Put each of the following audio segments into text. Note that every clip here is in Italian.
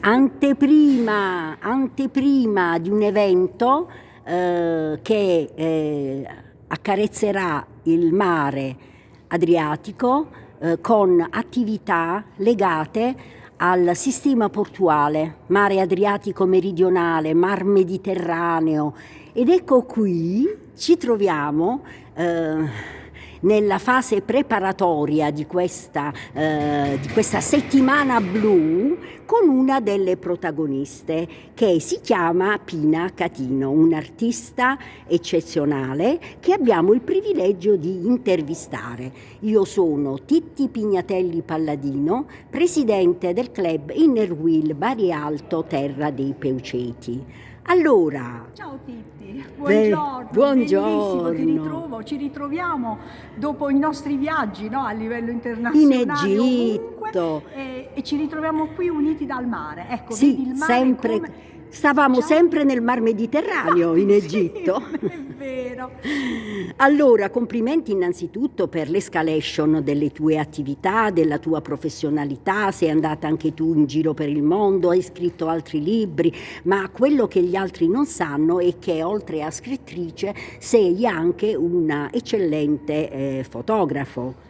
anteprima, anteprima di un evento eh, che eh, accarezzerà il mare Adriatico eh, con attività legate al sistema portuale, mare Adriatico meridionale, mar Mediterraneo. Ed ecco qui ci troviamo eh, nella fase preparatoria di questa, eh, di questa settimana blu con una delle protagoniste che si chiama Pina Catino, un'artista eccezionale che abbiamo il privilegio di intervistare. Io sono Titti Pignatelli Palladino, presidente del club Inner Wheel Bari Alto Terra dei Peuceti. Allora, ciao Titti, buongiorno, buongiorno. ti ritrovo, ci ritroviamo dopo i nostri viaggi no, a livello internazionale in Egitto ovunque, e, e, ci ritroviamo qui uniti dal mare. Ecco, sì, vedi il mare sempre come Stavamo sempre nel Mar Mediterraneo in Egitto. Sì, è vero. Allora, complimenti innanzitutto per l'escalation delle tue attività, della tua professionalità, sei andata anche tu in giro per il mondo, hai scritto altri libri, ma quello che gli altri non sanno è che oltre a scrittrice sei anche una eccellente eh, fotografo.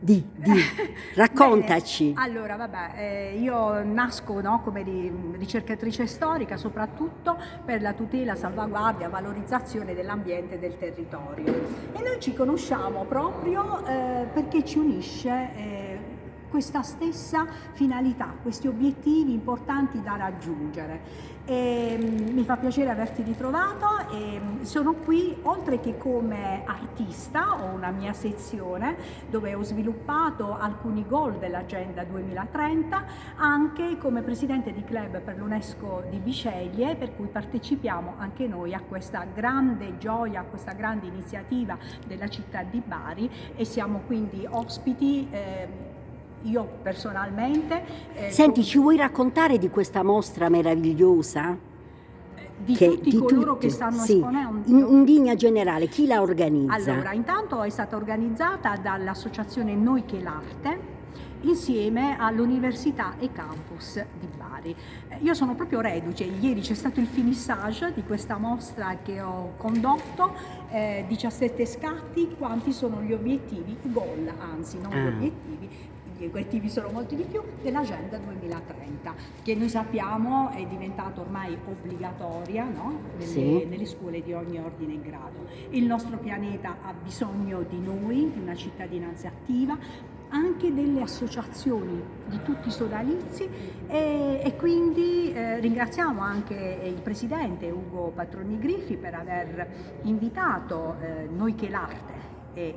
Di, di. raccontaci. Bene, allora, vabbè, eh, io nasco no, come ricercatrice storica soprattutto per la tutela, salvaguardia, valorizzazione dell'ambiente e del territorio. E noi ci conosciamo proprio eh, perché ci unisce eh, questa stessa finalità, questi obiettivi importanti da raggiungere. E, mm, mi fa piacere averti ritrovato e mm, sono qui oltre che come artista, ho una mia sezione dove ho sviluppato alcuni goal dell'agenda 2030, anche come presidente di club per l'UNESCO di Biceglie, per cui partecipiamo anche noi a questa grande gioia, a questa grande iniziativa della città di Bari e siamo quindi ospiti eh, io personalmente... Eh, Senti, ci vuoi raccontare di questa mostra meravigliosa? Di che, tutti di coloro tutti, che stanno sì. esponendo? In, in, linea generale, chi la organizza? Allora, intanto è stata organizzata dall'associazione Noi che l'Arte, insieme all'Università e Campus di Bari. Eh, io sono proprio reduce, ieri c'è stato il finissage di questa mostra che ho condotto, eh, 17 scatti, quanti sono gli obiettivi, i goal anzi, non ah. gli obiettivi gli obiettivi sono molti di più, dell'Agenda 2030, che noi sappiamo è diventata ormai obbligatoria no? nelle, sì. nelle, scuole di ogni ordine e grado. Il nostro pianeta ha bisogno di noi, di una cittadinanza attiva, anche delle associazioni di tutti i sodalizi e, e quindi eh, ringraziamo anche il Presidente Ugo Patroni Griffi per aver invitato eh, noi che l'arte e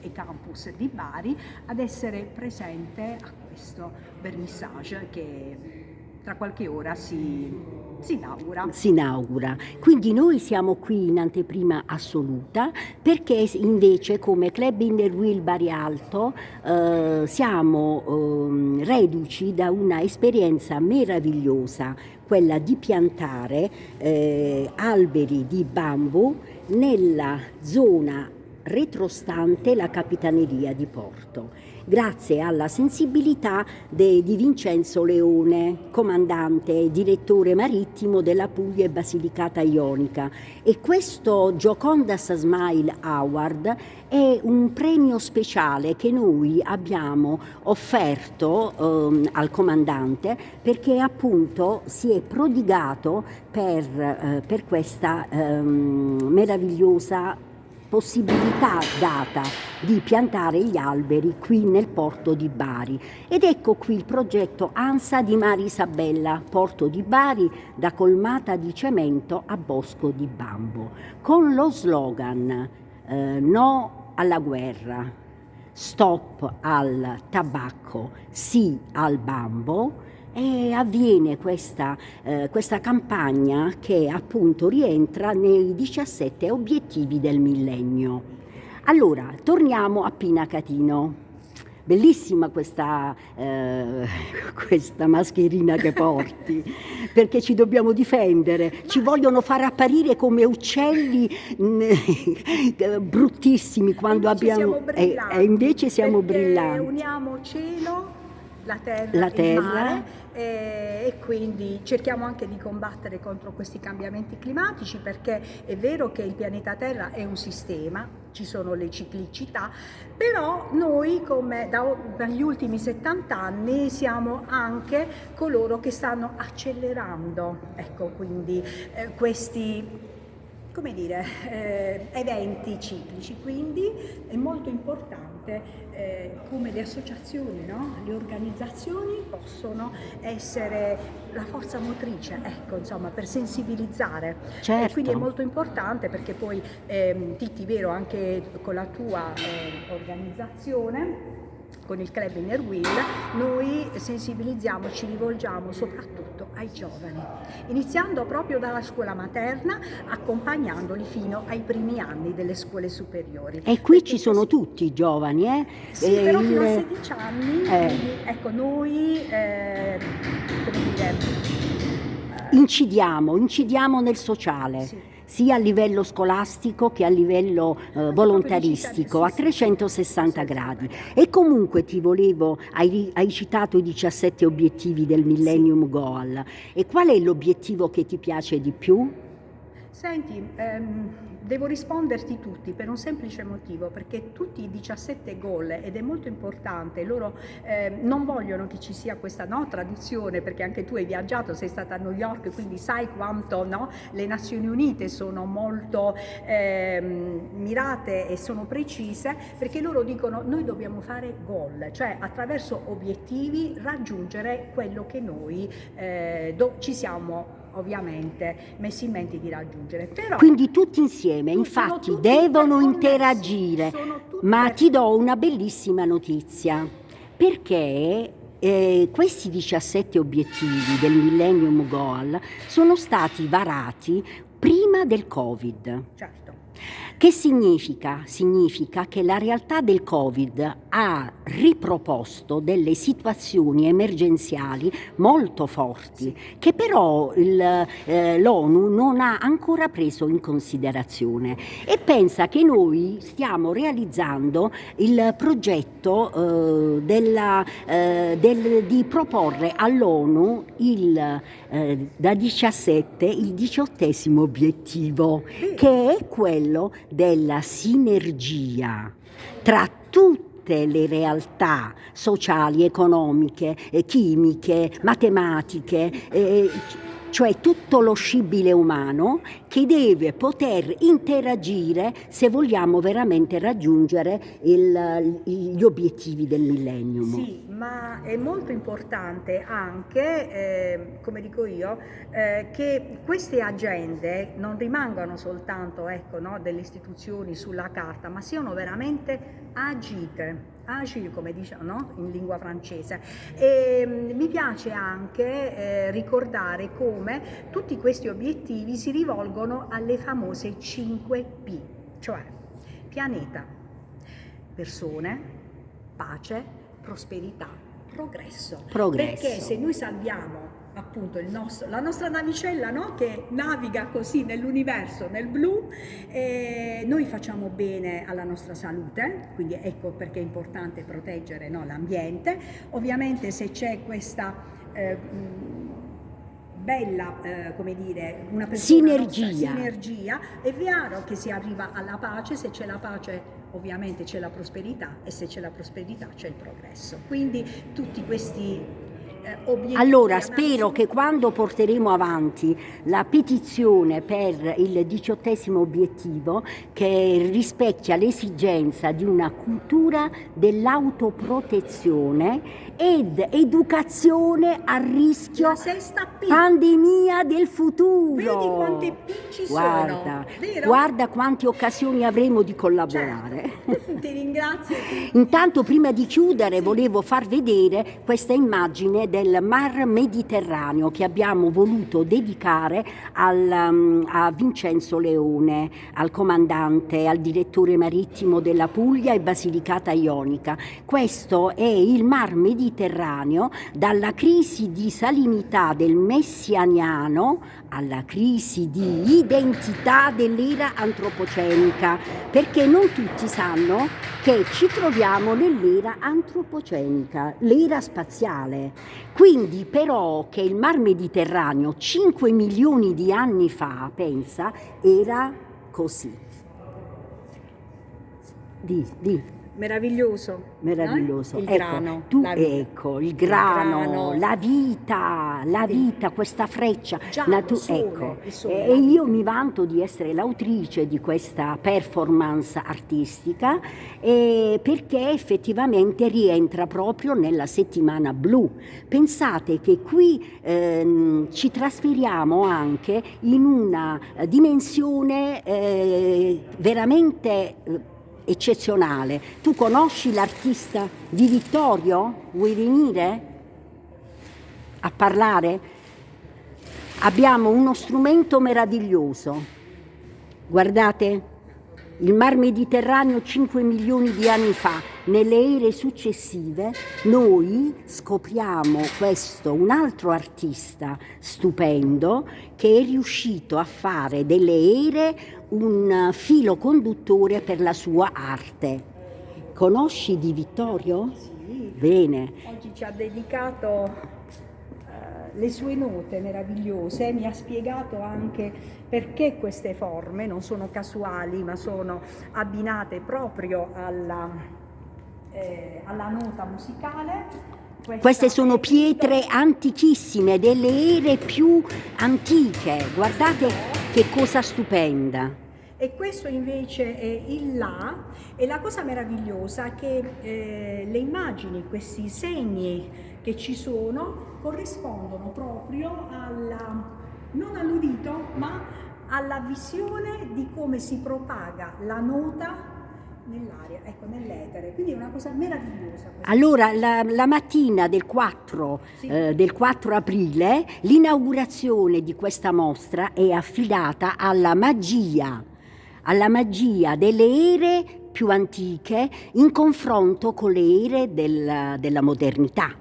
e campus di Bari ad essere presente a questo vernissage che tra qualche ora si, si, inaugura. Si inaugura. Quindi noi siamo qui in anteprima assoluta perché invece come Club Inner Wheel Bari Alto eh, siamo eh, reduci da una esperienza meravigliosa, quella di piantare eh, alberi di bambù nella zona retrostante la Capitaneria di Porto, grazie alla sensibilità de, di Vincenzo Leone, comandante e direttore marittimo della Puglia e Basilicata Ionica. E questo Giocondas Smile Award è un premio speciale che noi abbiamo offerto ehm, al comandante perché appunto si è prodigato per, eh, per questa ehm, meravigliosa possibilità data di piantare gli alberi qui nel porto di Bari. Ed ecco qui il progetto ANSA di Mari Isabella, porto di Bari da colmata di cemento a bosco di bambo, con lo slogan eh, no alla guerra, stop al tabacco, sì al bambo, e avviene questa, eh, questa campagna che appunto rientra nei 17 obiettivi del millennio. Allora, torniamo a Pina Catino. Bellissima questa, eh, questa, mascherina che porti, perché ci dobbiamo difendere, ci vogliono far apparire come uccelli mh, bruttissimi quando invece abbiamo... E, e invece siamo brillanti. Uniamo cielo la terra, La terra. mare eh, e quindi cerchiamo anche di combattere contro questi cambiamenti climatici perché è vero che il pianeta Terra è un sistema, ci sono le ciclicità, però noi come da- dagli ultimi 70 anni siamo anche coloro che stanno accelerando ecco, quindi, eh, questi come dire, eh, eventi ciclici, quindi è molto importante eh, come le associazioni, no? le organizzazioni possono essere la forza motrice, ecco, insomma, per sensibilizzare. Certo. E quindi è molto importante perché poi, ehm, Titti, vero, anche con la tua eh, organizzazione, con il Club Inner Wheel, noi sensibilizziamo, ci rivolgiamo soprattutto ai giovani, iniziando proprio dalla scuola materna, accompagnandoli fino ai primi anni delle scuole superiori. E qui Perché ci sono così- tutti i giovani, eh? Sì, Eh, però il- fino a 16 anni, Eh. quindi, ecco, noi, eh, come dire, incidiamo, incidiamo nel sociale. Sì. Sia a livello scolastico che a livello eh, volontaristico, a Sì, sì, sì. 360 gradi. E comunque ti volevo, hai, hai citato i 17 obiettivi del Millennium Goal. E qual è l'obiettivo che ti piace di più? Senti, ehm, devo risponderti tutti per un semplice motivo, perché tutti i 17 goal, ed è molto importante, loro ehm, non vogliono che ci sia questa no, tradizione, perché anche tu hai viaggiato, sei stata a New York, quindi sai quanto no, le Nazioni Unite sono molto ehm, mirate e sono precise, perché loro dicono noi dobbiamo fare goal, cioè attraverso obiettivi raggiungere quello che noi eh, ci siamo ovviamente messi in mente di raggiungere. Però Quindi tutti insieme, infatti, tutti devono interagire. Ma ti do una bellissima notizia, perché eh, questi 17 obiettivi del Millennium Goal sono stati varati prima del Covid. Certo. Che significa? Significa che la realtà del Covid ha riproposto delle situazioni emergenziali molto forti, che però eh, l'ONU non ha ancora preso in considerazione. E pensa che noi stiamo realizzando il progetto eh, della, eh, del- di proporre all'ONU il, eh, da 17 il diciottesimo obiettivo che è quello della sinergia tra tutte le realtà sociali, economiche, chimiche, matematiche, eh, cioè tutto lo scibile umano che deve poter interagire se vogliamo veramente raggiungere il- gli obiettivi del millennium. Sì, ma è molto importante anche, eh, come dico io, eh, che queste agende non rimangano soltanto ecco, no, delle istituzioni sulla carta, ma siano veramente agite, agili come diciamo no, in lingua francese. E, mm, mi piace anche eh, ricordare come tutti questi obiettivi si rivolgono alle famose 5P, cioè pianeta, persone, pace, prosperità, progresso. Progresso. Perché se noi salviamo appunto il nostro- la nostra navicella no? che naviga così nell'universo, nel blu, eh, noi facciamo bene alla nostra salute, quindi ecco perché è importante proteggere no, l'ambiente. Ovviamente se c'è questa... eh, bella, eh, come dire, una persona Sinergia. nostra- sinergia, è vero che si arriva alla pace, se c'è la pace ovviamente c'è la prosperità e se c'è la prosperità c'è il progresso. Quindi tutti questi. Allora, analisi- spero che quando porteremo avanti la petizione per il diciottesimo obiettivo, che rispecchia l'esigenza di una cultura dell'autoprotezione ed educazione a rischio pandemia del futuro. Vedi quante P ci guarda, sono, guarda quante occasioni avremo di collaborare. Certo. Ti ringrazio. Intanto prima di chiudere volevo far vedere questa immagine del Mar Mediterraneo che abbiamo voluto dedicare al, um, a Vincenzo Leone, al comandante, al direttore marittimo della Puglia e Basilicata Ionica. Questo è il Mar Mediterraneo dalla crisi di salinità del Messianiano alla crisi di identità dell'era antropocenica, perché non tutti sanno che ci troviamo nell'era antropocenica, l'era spaziale. Quindi però che il Mar Mediterraneo 5 milioni di anni fa, pensa, era così. Di, di meraviglioso. Meraviglioso. Eh? Il ecco, grano. Tu, la ecco, il grano, Il grano. la vita, la vita, questa freccia. Già, natu- il sole, ecco. sole. E io mi vanto di essere l'autrice di questa performance artistica eh, perché effettivamente rientra proprio nella settimana blu. Pensate che qui ehm, ci trasferiamo anche in una eh, dimensione eh, veramente eh, eccezionale. Tu conosci l'artista di Vittorio? Vuoi venire a parlare? Abbiamo uno strumento meraviglioso. Guardate, il Mar Mediterraneo 5 milioni di anni fa, nelle ere successive, noi scopriamo questo, un altro artista stupendo che è riuscito a fare delle ere un filo conduttore per la sua arte. Conosci Di Vittorio? Sì. Bene. Oggi ci ha dedicato eh, le sue note meravigliose, mi ha spiegato anche perché queste forme non sono casuali ma sono abbinate proprio alla, eh, alla nota musicale. Questa Queste sono pietre antichissime, delle ere più antiche. Guardate che cosa stupenda. E questo invece è il là e la cosa meravigliosa è che eh, le immagini, questi segni che ci sono corrispondono proprio alla, non all'udito, ma alla visione di come si propaga la nota nell'aria, ecco, nell'etere. Quindi è una cosa meravigliosa. Allora, la, la mattina del 4, Sì. eh, del 4 aprile, l'inaugurazione di questa mostra è affidata alla magia, alla magia delle ere più antiche in confronto con le ere del- della modernità.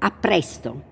A presto!